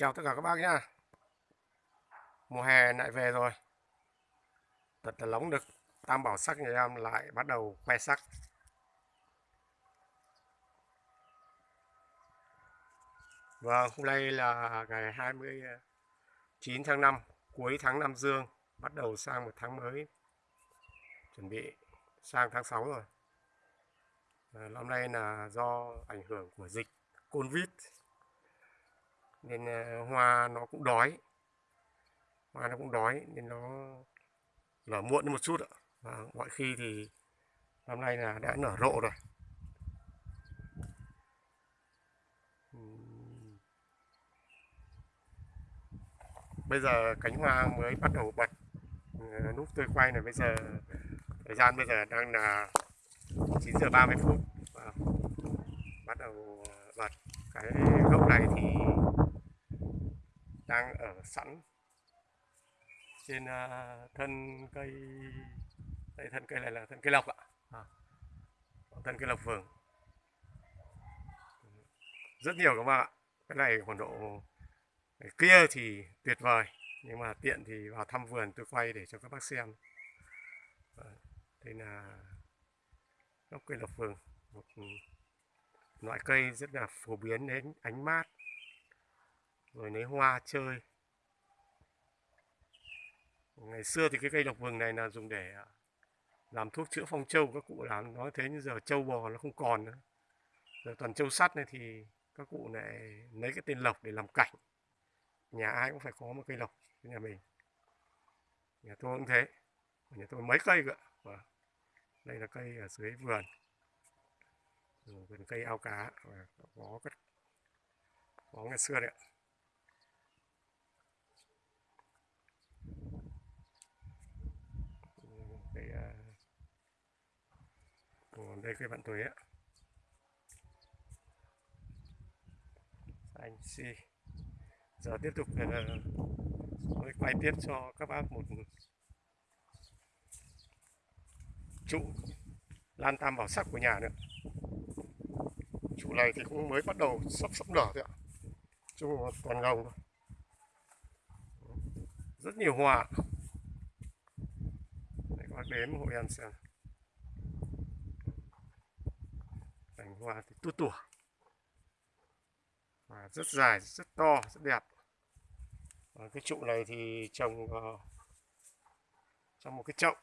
chào tất cả các bác nhá. Mùa hè lại về rồi. Thật là nóng được Tam bảo sắc nhà em lại bắt đầu khoe sắc. Vâng, hôm nay là ngày 29 tháng 5 Cuối tháng năm dương Bắt đầu sang một tháng mới. Chuẩn bị sang tháng 6 rồi. À, Năm nay là do ảnh hưởng của dịch Covid nên ờ, hoa nó cũng đói. Hoa nó cũng đói nên nó nở muộn một chút ạ. Và mọi khi thì năm nay là đã nở rộ rồi. Bây giờ cánh hoa mới bắt đầu bật ờ, lúc tôi quay này bây giờ, thời gian bây giờ đang là 9 giờ 30 phút. Và bắt đầu ờ, bật. Cái gốc này thì đang ở sẵn trên uh, thân cây đây thân cây này là thân cây lộc ạ. À, thân cây lộc vườn. Rất nhiều các bạn ạ. Cái này khoảng độ cái kia thì tuyệt vời nhưng mà tiện thì vào thăm vườn tôi quay để cho các bác xem. Đây là gốc cây lộc vườn một loại cây rất là phổ biến đến ánh mát rồi lấy hoa chơi. Ngày xưa thì cái cây độc vừng này là dùng để à, làm thuốc chữa phong châu các cụ làm. Nói thế nhưng giờ châu bò nó không còn nữa. Giờ toàn châu sắt này thì các cụ lại lấy cái tên lộc để làm cảnh. Nhà ai cũng phải có một cây lộc nhà mình. Nhà tôi cũng thế. Nhà tôi mấy cây cơ và đây là cây ở dưới vườn. Vườn cây ao cá. Có cái có ngày xưa đấy ạ còn đây cây bạn tuổi á anh si giờ tiếp tục ờ, tôi quay tiếp cho các bác một trụ lan tam bảo sắc của nhà nữa. Trụ này thì cũng mới bắt đầu sắp sắp nở thôi ạ. Trụ toàn gồng thôi rất nhiều hoa. Để các bác đến hội ăn xem. Hoa thì tua tủa và rất dài rất to rất đẹp. Và cái trụ này thì trồng uh, trong một cái chậu.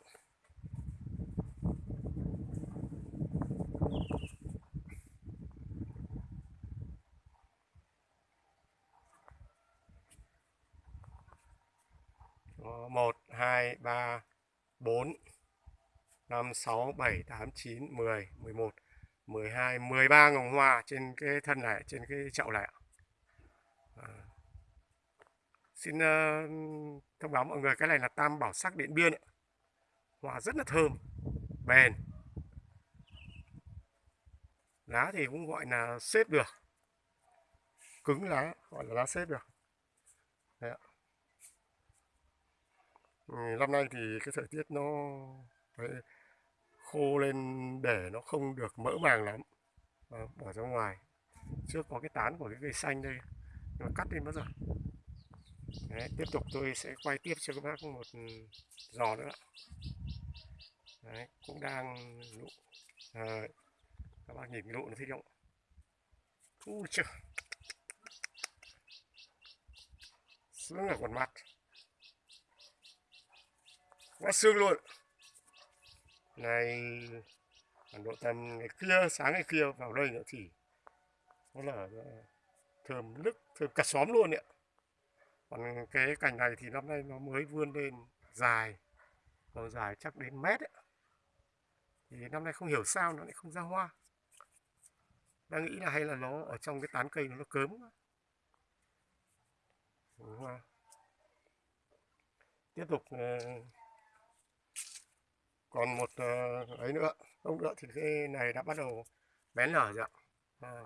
Một hai ba bốn năm sáu bảy tám chín mười mười một. 12 13 ngồng hoa trên cái thân này trên cái chậu này à. xin uh, thông báo mọi người cái này là tam bảo sắc điện biên ấy. hoa rất là thơm bền lá thì cũng gọi là xếp được cứng lá gọi là lá xếp được Đấy ạ. Ừ, năm nay thì cái thời tiết nó khô lên để nó không được mỡ màng lắm. À, bỏ ra ngoài. Trước có cái tán của cái cây xanh đây. Nó cắt đi mất rồi. Đấy, tiếp tục tôi sẽ quay tiếp cho các bác một ừ, giò nữa. Đấy, cũng đang lụ. À, các bác nhìn lụ nó thích không? Ui chưa? Sướng ở quần mặt. Quá xương luôn ngày độ tầm ngày kia sáng ngày kia vào đây nữa thì nó là ờ, thơm nức thơm cả xóm luôn ạ. Còn cái cành này thì năm nay nó mới vươn lên dài nó dài chắc đến mét ấy. thì năm nay không hiểu sao nó lại không ra hoa. Đang nghĩ là hay là nó ở trong cái tán cây nó, nó cớm hoa. Tiếp tục ờ, còn một uh, ấy nữa không nữa thì cái này đã bắt đầu bén nở rồi ạ. À,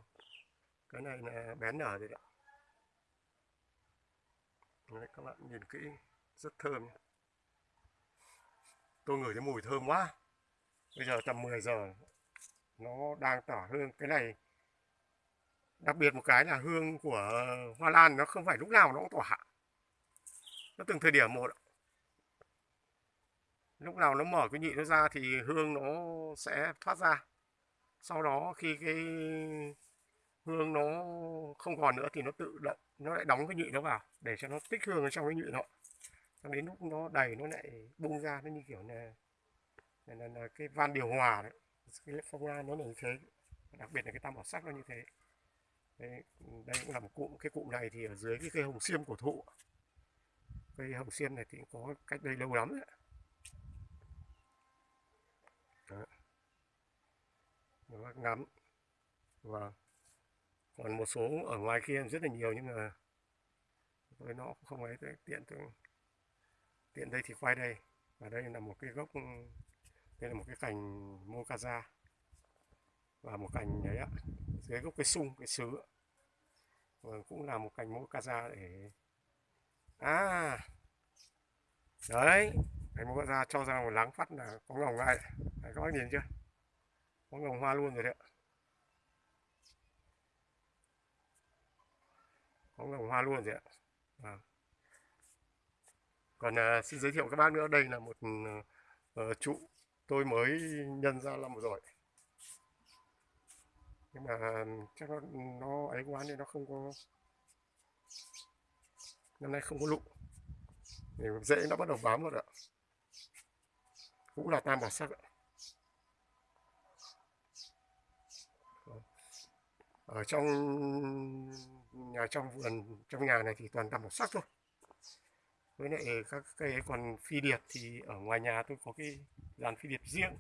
cái này là bén nở rồi ạ. Đấy, các bạn nhìn kỹ rất thơm tôi ngửi thấy mùi thơm quá. Bây giờ tầm 10 giờ nó đang tỏa hương. Cái này đặc biệt một cái là hương của hoa lan nó không phải lúc nào nó cũng tỏa. Nó từng thời điểm một lúc nào nó mở cái nhị nó ra thì hương nó sẽ thoát ra. Sau đó khi cái hương nó không còn nữa thì nó tự động nó lại đóng cái nhị nó vào để cho nó tích hương ở trong cái nhị nó đến lúc nó đầy nó lại bung ra nó như kiểu là là, là, là cái van điều hòa đấy. Cái phong lan nó là như thế. Đặc biệt là cái tam bảo sắc nó như thế. Đây, đây cũng là một cụm cái cụm này thì ở dưới cái cây hồng xiêm cổ thụ. Cây hồng xiêm này thì có cách đây lâu lắm đấy Đó. Đó, ngắm và còn một số ở ngoài kia rất là nhiều nhưng mà với nó cũng không ấy tiện tôi tiện đây thì quay đây. Và đây là một cái gốc đây là một cái cành mokaza. Và một cành đấy ạ dưới gốc cái sung cái sứ và cũng là một cành mokaza để à đấy cành mokaza cho ra một láng phát là có ngồng ngay đấy, các bác nhìn chưa? Có vòng hoa luôn rồi đấy. Ạ có vòng hoa luôn rồi ạ. À. còn à, xin giới thiệu các bác nữa. Đây là một uh, trụ tôi mới nhân ra năm rồi. Nhưng mà à, chắc nó, nó ấy quá nên nó không có năm nay không có lụng. thì dễ nó bắt đầu bám rồi ạ. Cũng là tam bảo sắc ạ. Ở trong nhà, trong vườn, trong nhà này thì toàn tầm màu sắc thôi. Với lại các cây còn phi điệp thì ở ngoài nhà tôi có cái dàn phi điệp riêng.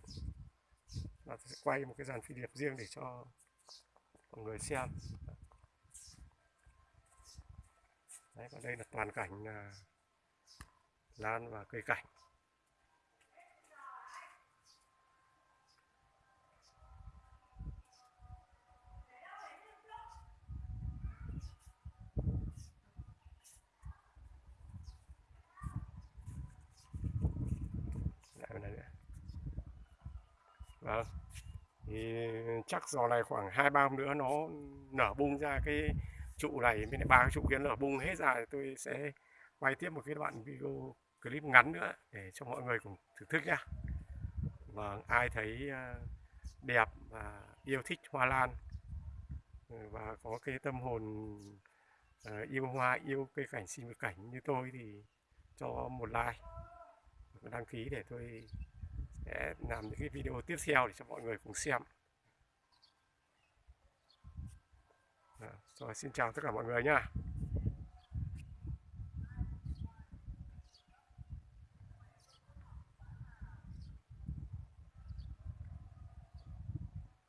Và tôi sẽ quay một cái dàn phi điệp riêng để cho mọi người xem. Đấy còn đây là toàn cảnh là lan và cây cảnh. Vâng. Thì chắc giò này khoảng hai ba hôm nữa nó nở bung ra cái trụ này bên này ba cái trụ kia nở bung hết ra thì tôi sẽ quay tiếp một cái đoạn video clip ngắn nữa để cho mọi người cùng thưởng thức nhá. Vâng, ai thấy à, đẹp và yêu thích hoa lan ừ, và có cái tâm hồn à, yêu hoa, yêu cây cảnh sinh vật cảnh như tôi thì cho một like, đăng ký để tôi, sẽ làm những cái video tiếp theo để cho mọi người cùng xem dạ, rồi, xin chào tất cả mọi người nha.